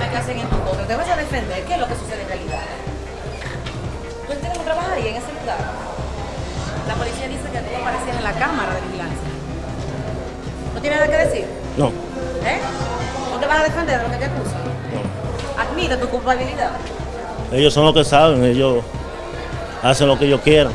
que hacen en tu contra, te vas a defender. ¿Qué es lo que sucede en realidad? ¿Tú entiendes que trabajas ahí en ese lugar? La policía dice que tú aparecías en la cámara de vigilancia. ¿No tienes nada que decir? No, ¿Eh? ¿No te vas a defender de lo que te acusan? no. Admite tu culpabilidad. Ellos son los que saben, ellos hacen lo que ellos quieran.